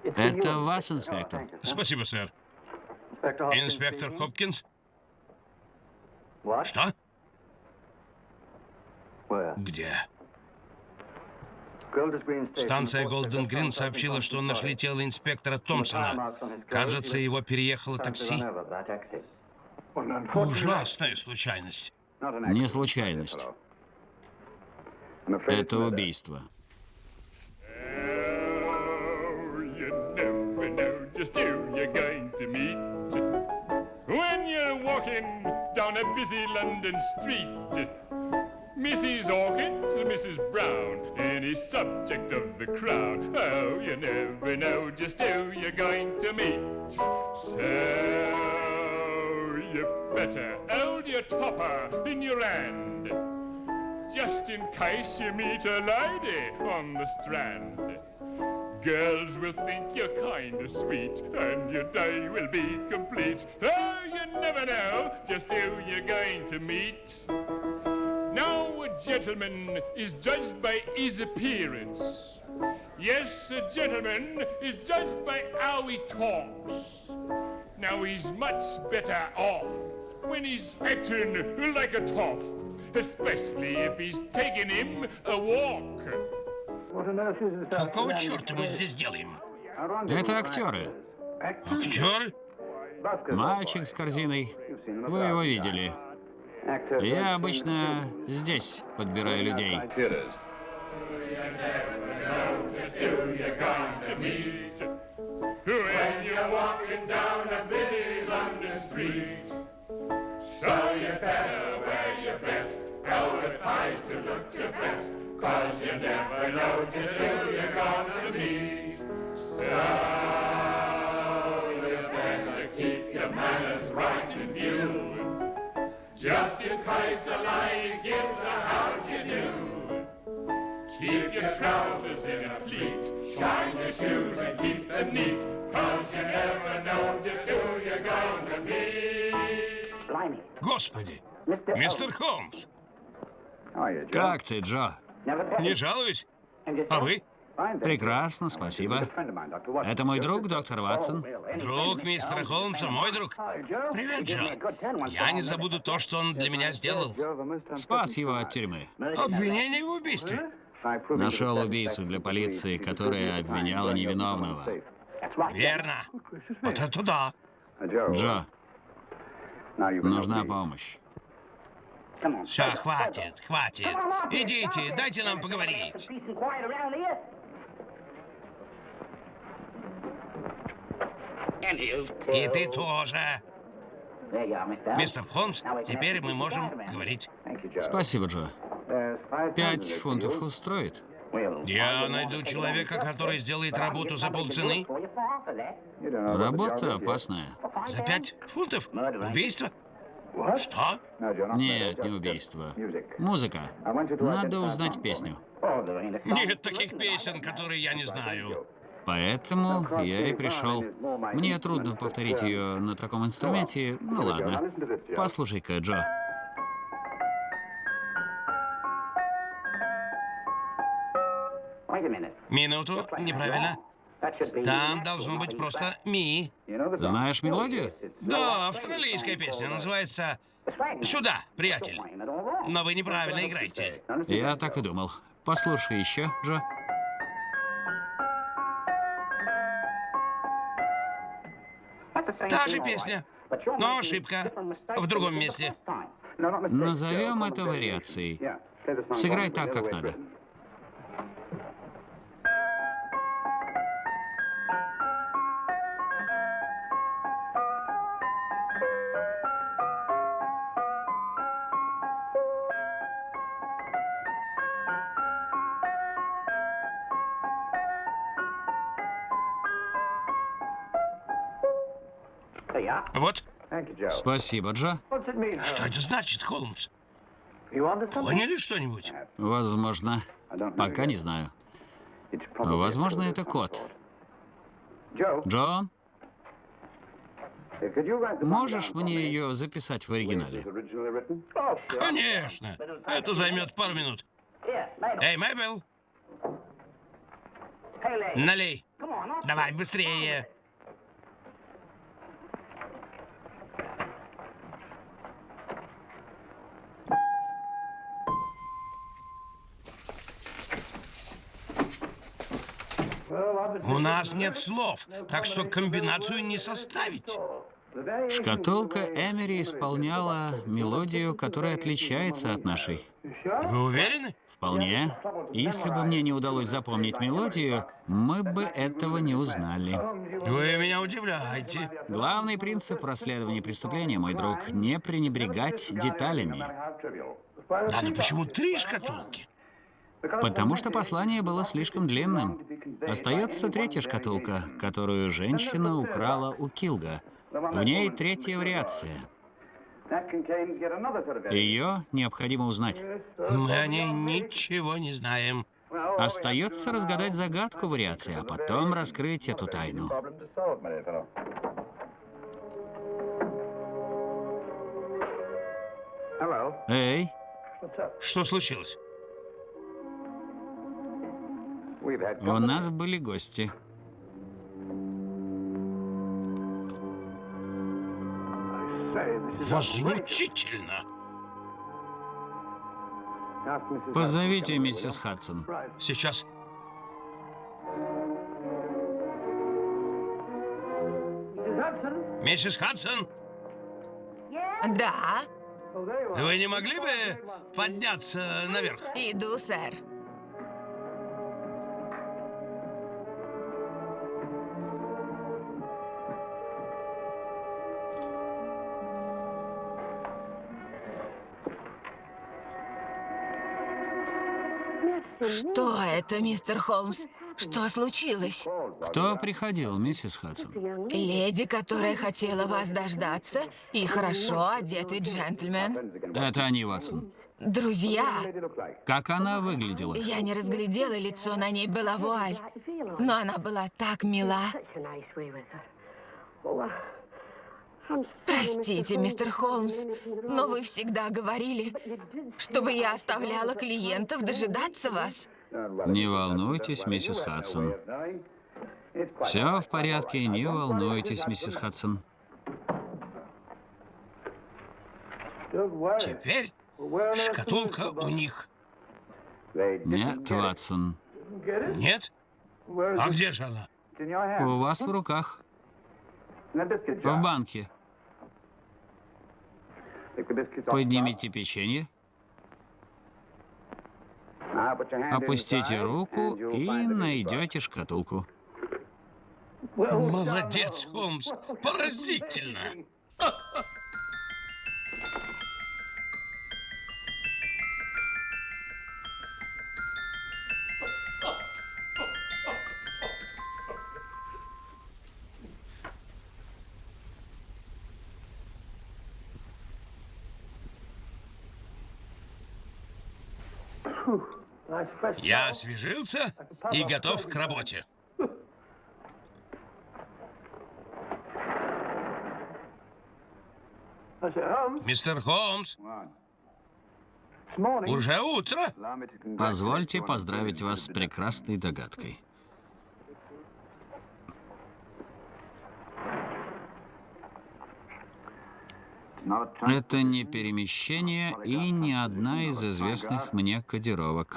Это вас, инспектор. Спасибо, сэр. Инспектор Хопкинс? Что? Где? Станция Голден Грин сообщила, что нашли тело инспектора Томпсона. Кажется, его переехало такси. Ужасная случайность. Не случайность. Это убийство. Just who you're going to meet when you're walking down a busy London street. Mrs. Hawkins, Mrs. Brown, any subject of the crown. Oh, you never know just who you're going to meet. So you better hold your topper in your hand just in case you meet a lady on the strand. Girls will think you're kind of sweet, and your day will be complete. Oh, you never know just who you're going to meet. Now, a gentleman is judged by his appearance. Yes, a gentleman is judged by how he talks. Now, he's much better off when he's acting like a toff, especially if he's taking him a walk. Какого черта мы здесь делаем? Это актеры. Актер? Мальчик с корзиной. Вы его видели. Я обычно здесь подбираю людей. when you're walking down a busy London street. So you better wear your best, how it pays to look your best, cause you never know just who you're going to meet. So you better keep your manners right in view, just in case a lady gives a how'd you do. Keep your trousers in a pleat, shine your shoes and keep them neat, cause you never know just who you're going to meet. Господи! Мистер Холмс! Как ты, Джо? Не жалуюсь. А вы? Прекрасно, спасибо. Это мой друг, доктор Ватсон. Друг мистера Холмса, мой друг. Привет, Джо. Я не забуду то, что он для меня сделал. Спас его от тюрьмы. Обвинение в убийстве. Нашел убийцу для полиции, которая обвиняла невиновного. Верно. Вот это да. Джо, нужна помощь. Все, хватит, хватит. Идите, дайте нам поговорить. И ты тоже. Мистер Холмс, теперь мы можем говорить. Спасибо, Джо. Пять фунтов устроит? Я найду человека, который сделает работу за полцены. Работа опасная. За пять фунтов? Убийство? Что? Нет, не убийство. Музыка. Надо узнать песню. Нет таких песен, которые я не знаю. Поэтому я и пришел. Мне трудно повторить ее на таком инструменте. Ну ладно. Послушай-ка, Джо. Минуту, неправильно. Там должно быть просто ми. Знаешь мелодию? Да, австралийская песня, называется «Сюда, приятель». Но вы неправильно играете. Я так и думал. Послушай еще, Джо. Та же песня, но ошибка в другом месте. Назовем это вариацией. Сыграй так, как надо. Вот, Спасибо, Джо. что это значит, Холмс? Поняли что-нибудь? Возможно. Пока не знаю. Возможно, это код. Джо, можешь мне ее записать в оригинале? Конечно. Это займет пару минут. Эй, Мэбел, Налей. Давай, быстрее. У нас нет слов, так что комбинацию не составить. Шкатулка Эмери исполняла мелодию, которая отличается от нашей. Вы уверены? Вполне. Если бы мне не удалось запомнить мелодию, мы бы этого не узнали. Вы меня удивляете. Главный принцип расследования преступления, мой друг, не пренебрегать деталями. Да, но почему три шкатулки? Потому что послание было слишком длинным. Остается третья шкатулка, которую женщина украла у Килга. В ней третья вариация. Ее необходимо узнать. Мы о ней ничего не знаем. Остается разгадать загадку вариации, а потом раскрыть эту тайну. Эй, Что случилось? У нас были гости. Возмутительно. Позовите миссис Хадсон. Сейчас. Миссис Хадсон, Да, вы не могли бы подняться наверх? иду, сэр. Что это, мистер Холмс? Что случилось? Кто приходил, миссис Хадсон? Леди, которая хотела вас дождаться, и хорошо одетый джентльмен. Это они, Ватсон. Друзья, Как она выглядела? я не разглядела лицо, на ней была вуаль. Но она была так мила. Простите, мистер Холмс, но вы всегда говорили, чтобы я оставляла клиентов дожидаться вас. Не волнуйтесь, миссис Хадсон. Все в порядке, не волнуйтесь, миссис Хадсон. Теперь шкатулка у них. Нет, Ватсон. Нет? А где же она? У вас в руках. В банке. Поднимите печенье, опустите руку и найдете шкатулку. Молодец, Холмс. Поразительно. Я освежился и готов к работе. Мистер Холмс, уже утро. Позвольте поздравить вас с прекрасной догадкой. Это не перемещение и не одна из известных мне кодировок.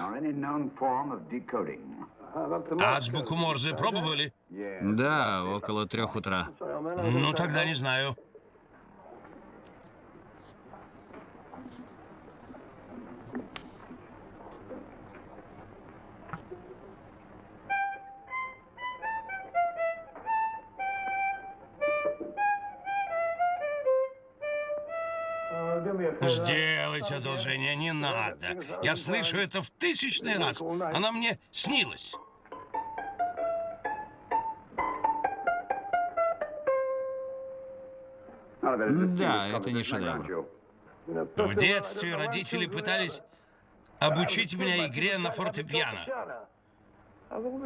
Азбуку Морзе пробовали? Да, около трех утра. Ну, тогда не знаю. Сделайте одолжение, не надо. Я слышу это в тысячный раз. Она мне снилась. Да, это не шедевр. В детстве родители пытались обучить меня игре на фортепиано.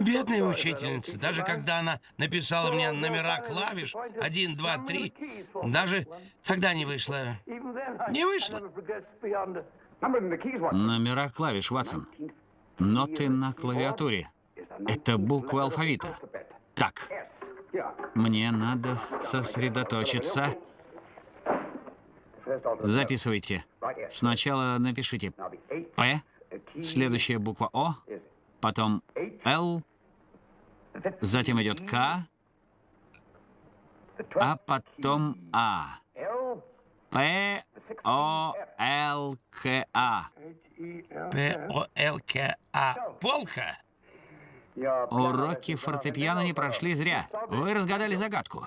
Бедная учительница, даже когда она написала мне номера клавиш, один, два, три, даже тогда не вышло. Не вышло. Номера клавиш, Ватсон. Ноты на клавиатуре. Это буквы алфавита. Так, мне надо сосредоточиться. Записывайте. Сначала напишите П, следующая буква О, потом Л, затем идет К, а потом А. П, О, Л, К, А. П-О-Л-К-А. Полка? Уроки фортепиано не прошли зря. Вы разгадали загадку.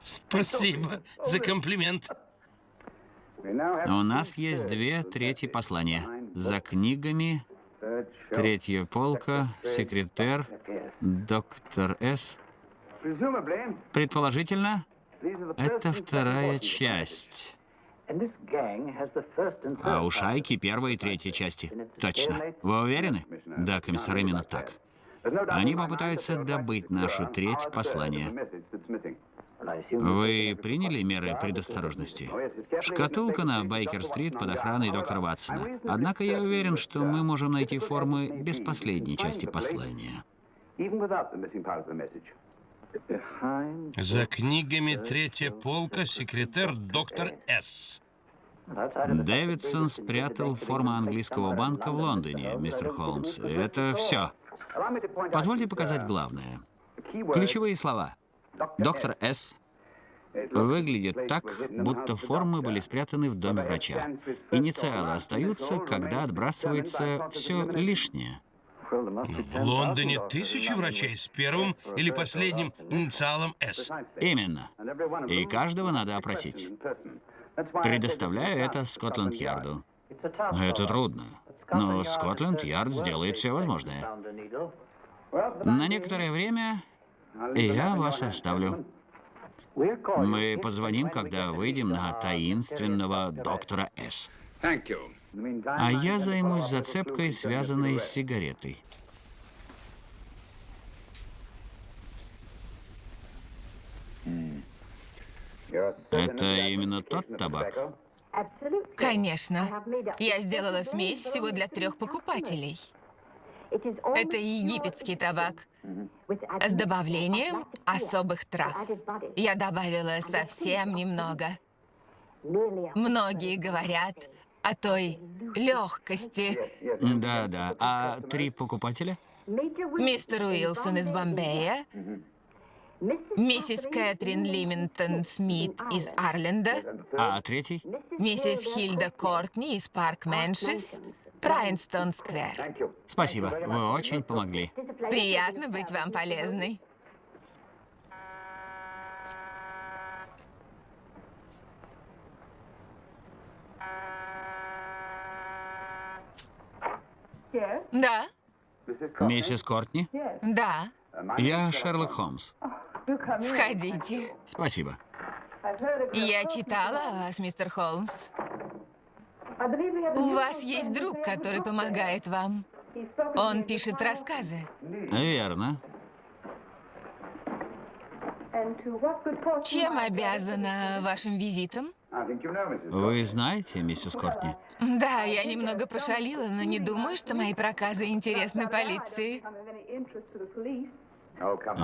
Спасибо за комплимент. У нас есть две трети послания. За книгами, третья полка, секретарь, доктор С. Предположительно, это вторая часть. А у шайки первая и третья части. Точно. Вы уверены? Да, комиссар, именно так. Они попытаются добыть нашу треть послания. Вы приняли меры предосторожности? Шкатулка на Байкер-стрит под охраной доктора Ватсона. Однако я уверен, что мы можем найти формы без последней части послания. За книгами третья полка, секретарь доктор С. Дэвидсон спрятал форму английского банка в Лондоне, мистер Холмс. Это все. Позвольте показать главное. Ключевые слова. Доктор С. Выглядит так, будто формы были спрятаны в доме врача. Инициалы остаются, когда отбрасывается все лишнее. В Лондоне тысячи врачей с первым или последним инициалом «С». Именно. И каждого надо опросить. Предоставляю это Скотланд-Ярду. Это трудно. Но Скотланд-Ярд сделает все возможное. На некоторое время я вас оставлю. Мы позвоним, когда выйдем на таинственного доктора С. А я займусь зацепкой, связанной с сигаретой. Это именно тот табак? Конечно. Я сделала смесь всего для трех покупателей. Это египетский табак. с добавлением особых трав. Я добавила совсем немного. Многие говорят о той легкости. Да, да. А три покупателя? Мистер Уилсон из Бомбея, миссис Кэтрин Лиминтон Смит из Арленда, А третий? миссис Хильда Кортни из Парк Мэншнс, Прайнстон Сквер. Спасибо, вы очень помогли. Приятно быть вам полезной. Да, Миссис Кортни? да. Я Шерлок Холмс. Входите. Спасибо. Я читала о вас, мистер Холмс. У вас есть друг, который помогает вам. Он пишет рассказы. Верно. Чем обязана вашим визитом? Вы знаете, миссис Кортни? Да, я немного пошалила, но не думаю, что мои проказы интересны полиции.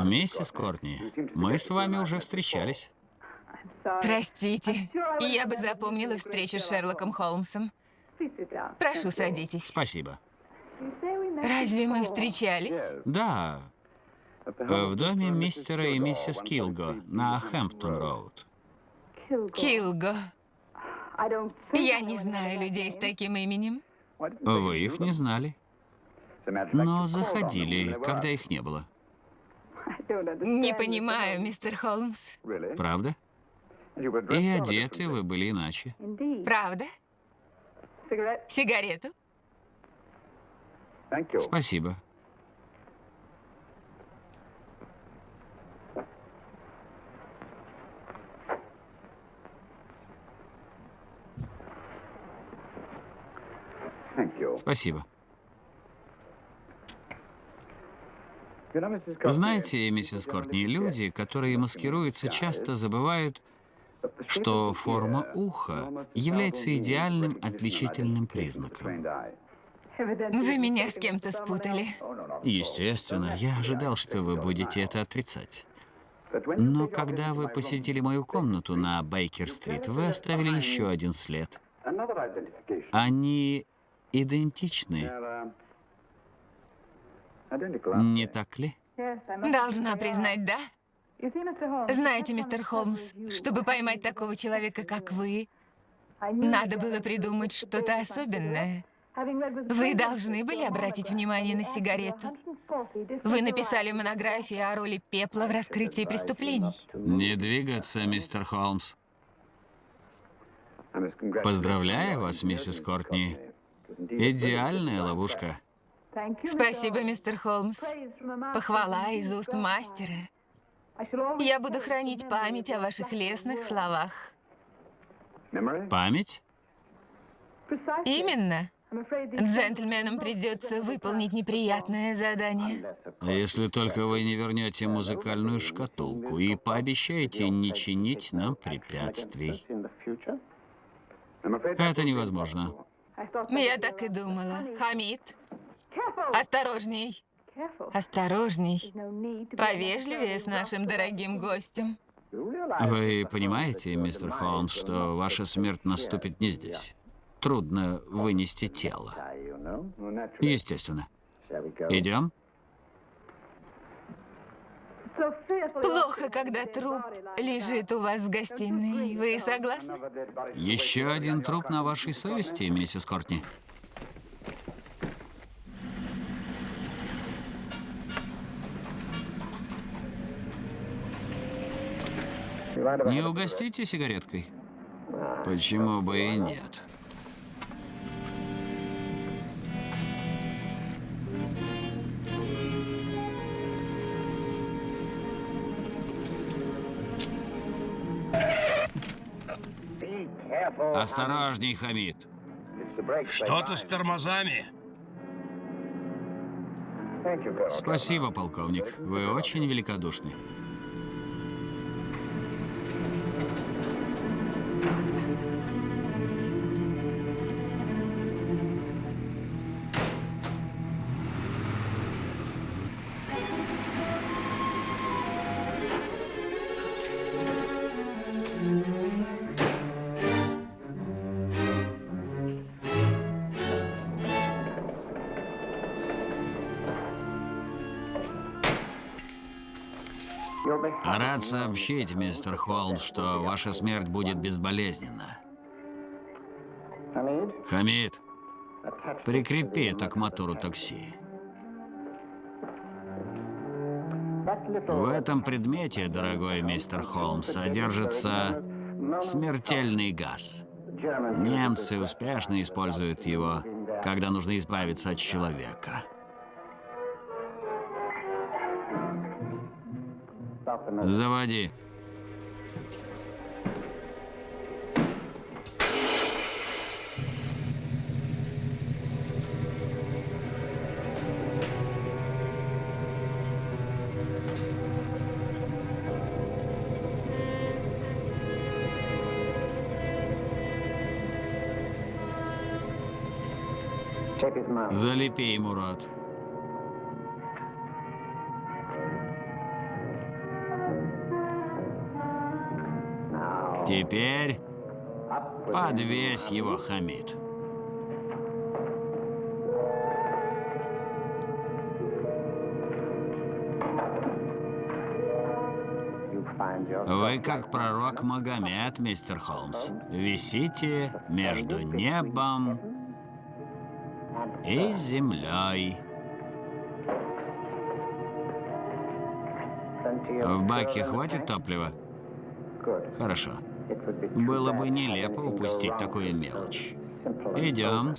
Миссис Кортни, мы с вами уже встречались. Простите, я бы запомнила встречу с Шерлоком Холмсом. Прошу, садитесь. Спасибо. Разве мы встречались? Да, в доме мистера и миссис Килго на Хэмптон-роуд. Килго. Я не знаю людей с таким именем. Вы их не знали, но заходили, когда их не было. <laughs> Не понимаю, мистер Холмс. Правда? И одеты вы были иначе. Правда? Сигарету? Спасибо. Спасибо. Знаете, миссис Кортни, люди, которые маскируются, часто забывают, что форма уха является идеальным отличительным признаком. Вы меня с кем-то спутали. Естественно, я ожидал, что вы будете это отрицать. Но когда вы посетили мою комнату на Бейкер-стрит, вы оставили еще один след. Они идентичны, не так ли? Должна признать, да? Знаете, мистер Холмс, чтобы поймать такого человека, как вы, надо было придумать что-то особенное. Вы должны были обратить внимание на сигарету. Вы написали монографию о роли пепла в раскрытии преступлений. Не двигаться, мистер Холмс. Поздравляю вас, миссис Кортни. Идеальная ловушка. Спасибо, мистер Холмс. Похвала из уст мастера. Я буду хранить память о ваших лестных словах. Память? Именно. Джентльменам придется выполнить неприятное задание. Если только вы не вернете музыкальную шкатулку и пообещаете не чинить нам препятствий. Это невозможно. Я так и думала. Хамид, осторожней. Осторожней. Повежливее с нашим дорогим гостем. Вы понимаете, мистер Холмс, что ваша смерть наступит не здесь? Трудно вынести тело. Естественно. Идем? Плохо, когда труп лежит у вас в гостиной. Вы согласны? Еще один труп на вашей совести, миссис Кортни. Не угостите сигареткой? Почему бы и нет? Осторожней, Хамид. Что-то с тормозами. Спасибо, полковник. Вы очень великодушны. Рад сообщить, мистер Холмс, что ваша смерть будет безболезненна. Хамид, прикрепи это к мотору такси. В этом предмете, дорогой мистер Холмс, содержится смертельный газ. Немцы успешно используют его, когда нужно избавиться от человека. Заводи. Залепи ему рот. Теперь подвесь его, Хамид. Вы как пророк Магомед, мистер Холмс. Висите между небом и землей. В баке хватит топлива? Хорошо. Было бы нелепо упустить такую мелочь. Идем.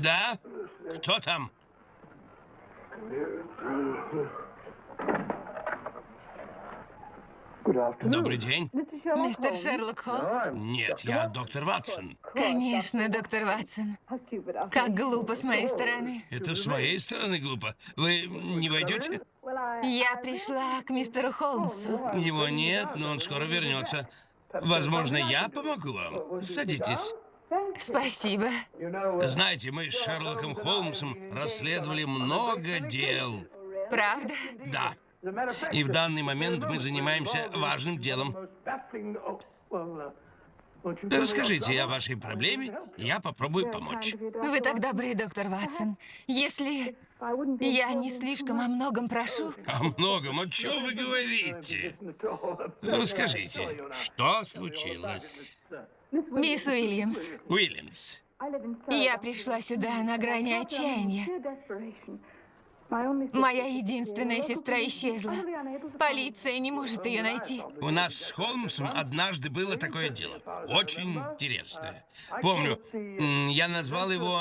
Да? Кто там? Добрый день. Мистер Шерлок Холмс? Нет, я доктор Ватсон. Конечно, доктор Ватсон. Как глупо с моей стороны. Это с моей стороны глупо. Вы не войдете? Я пришла к мистеру Холмсу. Его нет, но он скоро вернется. Возможно, я помогу вам. Садитесь. Спасибо. Знаете, мы с Шерлоком Холмсом расследовали много дел. Правда? Да. И в данный момент мы занимаемся важным делом. Расскажите о вашей проблеме, и я попробую помочь. Вы так добры, доктор Ватсон. Если я не слишком о многом прошу, О многом, о чем вы говорите? Расскажите, что случилось? Мисс Уильямс, Уильямс, я пришла сюда на грани отчаяния. Моя единственная сестра исчезла. Полиция не может ее найти. у нас с Холмсом однажды было такое дело. Очень интересное. Помню, я назвал его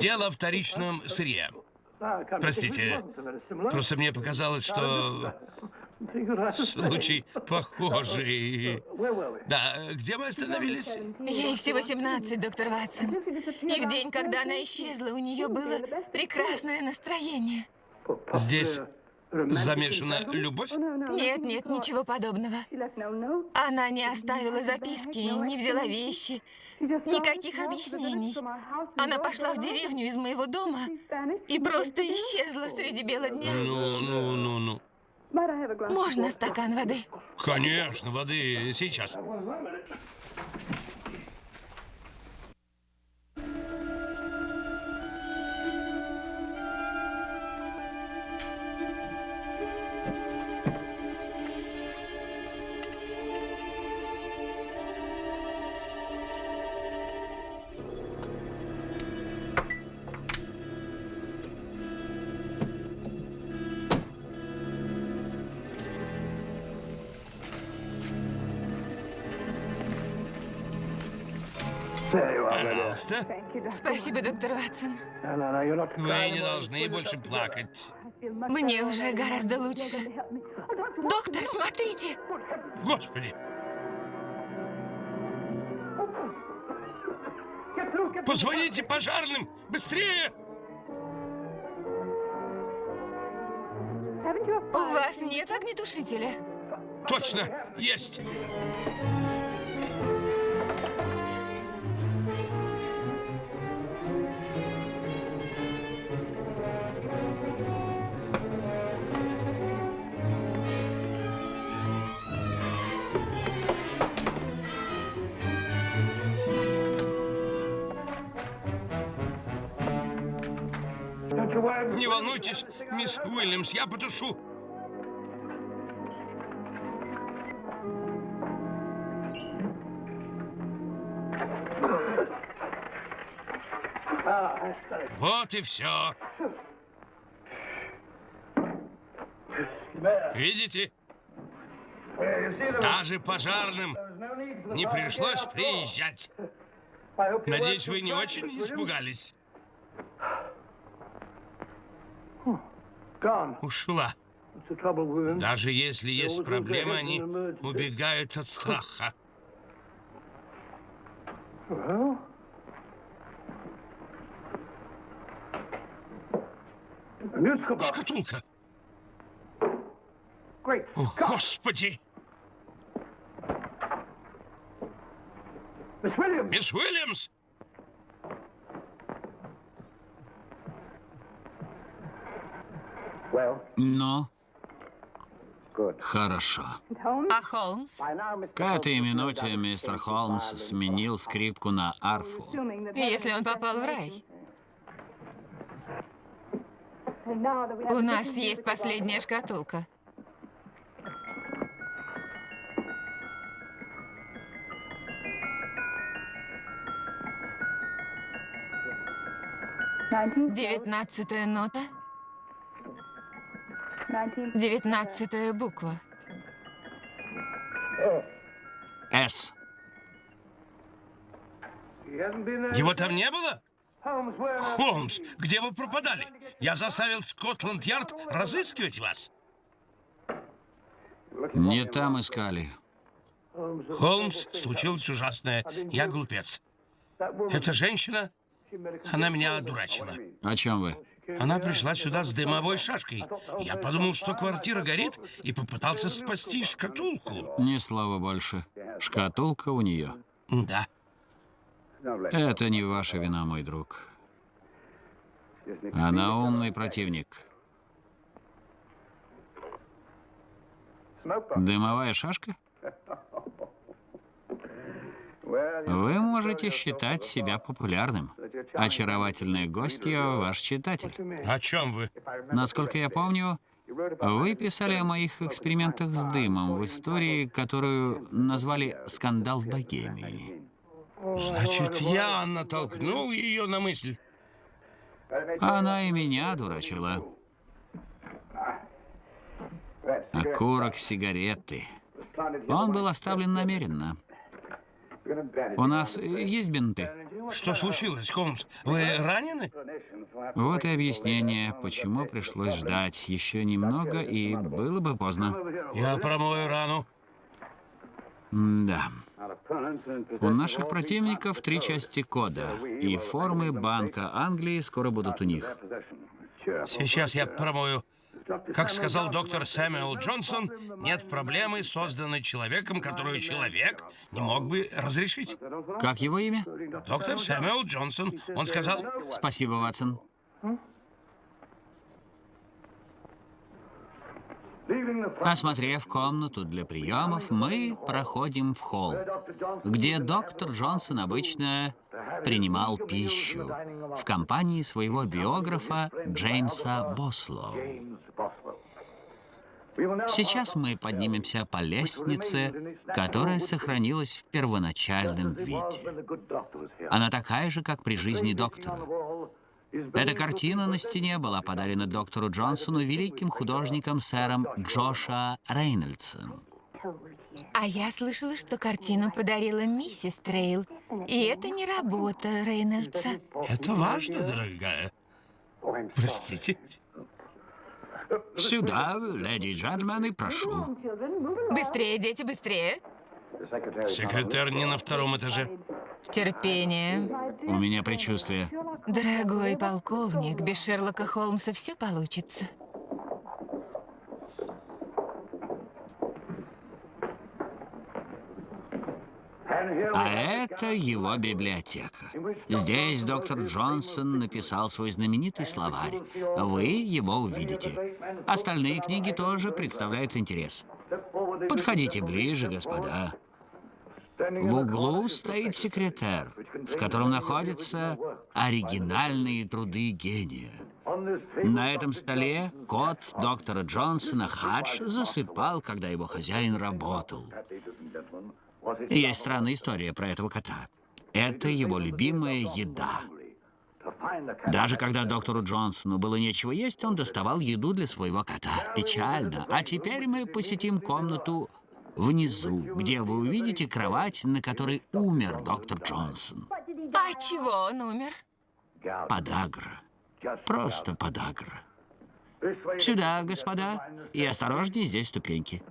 «Дело о вторичном сырье». Простите, просто мне показалось, что случай похожий. Да, где мы остановились? Ей всего 17, доктор Ватсон. И в день, когда она исчезла, у нее было прекрасное настроение. Здесь замешана любовь? Нет, нет, ничего подобного. Она не оставила записки, не взяла вещи, никаких объяснений. Она пошла в деревню из моего дома и просто исчезла среди бела дня. Ну, ну, ну, ну. Можно стакан воды? Конечно, воды сейчас. Пожалуйста. Спасибо, доктор Ватсон. Вы не должны больше плакать. Мне уже гораздо лучше. Доктор, смотрите! Господи! Позвоните пожарным! Быстрее! У вас нет огнетушителя? Точно! Есть! Не волнуйтесь, мисс Уильямс, я потушу. Вот и все. Видите? Даже пожарным не пришлось приезжать. Надеюсь, вы не очень испугались. Ушла. Даже если есть проблемы, они убегают от страха. Шкатулка. О, Господи! Мисс Уильямс! Ну, хорошо. А Холмс? К этой минуте мистер Холмс сменил скрипку на арфу. Если он попал в рай. У нас есть последняя шкатулка. Девятнадцатая нота. Девятнадцатая буква. С. Его там не было? Холмс, где вы пропадали? Я заставил Скотланд-Ярд разыскивать вас. Не там искали. Холмс, случилось ужасное. Я глупец. Эта женщина, она меня одурачила. О чем вы? Она пришла сюда с дымовой шашкой. Я подумал, что квартира горит, и попытался спасти шкатулку. Ни слова больше. Шкатулка у нее. Да. Это не ваша вина, мой друг. Она умный противник. Дымовая шашка? Вы можете считать себя популярным. Очаровательная гостья – ваш читатель. О чем вы? Насколько я помню, вы писали о моих экспериментах с дымом в истории, которую назвали «Скандал в Богемии». Значит, я натолкнул ее на мысль. Она и меня дурачила. Окурок сигареты. Он был оставлен намеренно. У нас есть бинты. Что случилось, Холмс? Вы ранены? Вот и объяснение, почему пришлось ждать еще немного, и было бы поздно. Я промою рану. Да. У наших противников три части кода, и формы Банка Англии скоро будут у них. Сейчас я промою. Как сказал доктор Сэмюэл Джонсон, нет проблемы, созданной человеком, которую человек не мог бы разрешить. Как его имя? Доктор Сэмюэл Джонсон. Он сказал, Спасибо, Ватсон. Осмотрев комнату для приемов, мы проходим в холл, где доктор Джонсон обычно принимал пищу в компании своего биографа Джеймса Бослоу. Сейчас мы поднимемся по лестнице, которая сохранилась в первоначальном виде. Она такая же, как при жизни доктора. Эта картина на стене была подарена доктору Джонсону великим художником сэром Джоша Рейнольдсом. А я слышала, что картину подарила миссис Трейл. И это не работа Рейнольдса. это важно, дорогая. Простите. Сюда, леди и джентльмены, прошу. Быстрее, дети, быстрее. Секретарь не на втором этаже. Терпение. У меня предчувствие. Дорогой полковник, без Шерлока Холмса все получится. А это его библиотека. Здесь доктор Джонсон написал свой знаменитый словарь. Вы его увидите. Остальные книги тоже представляют интерес. Подходите ближе, господа. В углу стоит секретарь, в котором находятся оригинальные труды гения. На этом столе кот доктора Джонсона Хадж засыпал, когда его хозяин работал. Есть странная история про этого кота. Это его любимая еда. Даже когда доктору Джонсону было нечего есть, он доставал еду для своего кота. Печально. А теперь мы посетим комнату внизу, где вы увидите кровать, на которой умер доктор Джонсон. А чего он умер? Подагра. Просто подагра. Сюда, господа, и осторожнее, здесь ступеньки.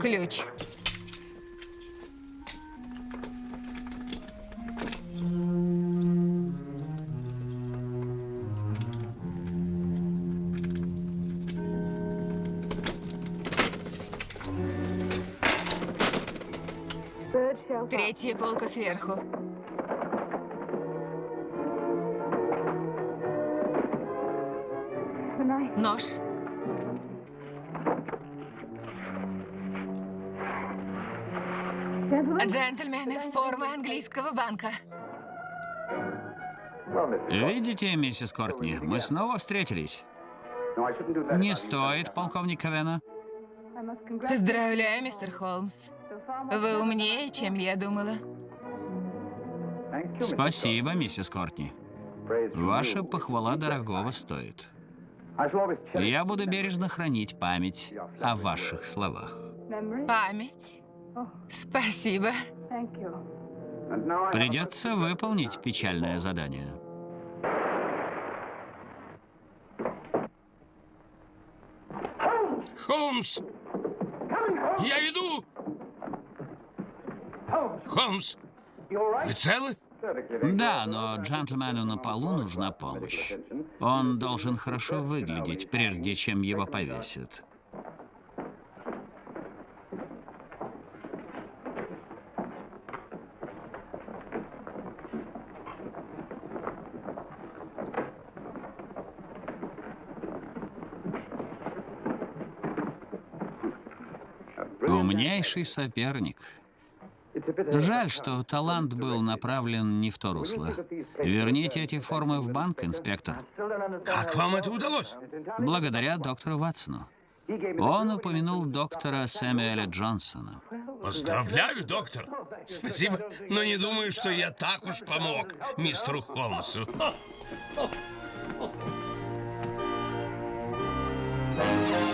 Ключ. Третья полка сверху. Джентльмены, форма английского банка. Видите, миссис Кортни, мы снова встретились. Не стоит, полковник Ковена. Поздравляю, мистер Холмс. Вы умнее, чем я думала. Спасибо, миссис Кортни. Ваша похвала дорогого стоит. Я буду бережно хранить память о ваших словах. Память. Спасибо. Придется выполнить печальное задание. Холмс! Я иду! Холмс! Вы целы? Да, но джентльмену на полу нужна помощь. Он должен хорошо выглядеть, прежде чем его повесят. сильнейший соперник. Жаль, что талант был направлен не в то русло. Верните эти формы в банк, инспектор. Как вам это удалось? Благодаря доктору Ватсону. Он упомянул доктора Сэмюэля Джонсона. Поздравляю, доктор. Спасибо, но не думаю, что я так уж помог мистеру Холмсу. Oh, <laughs> oh.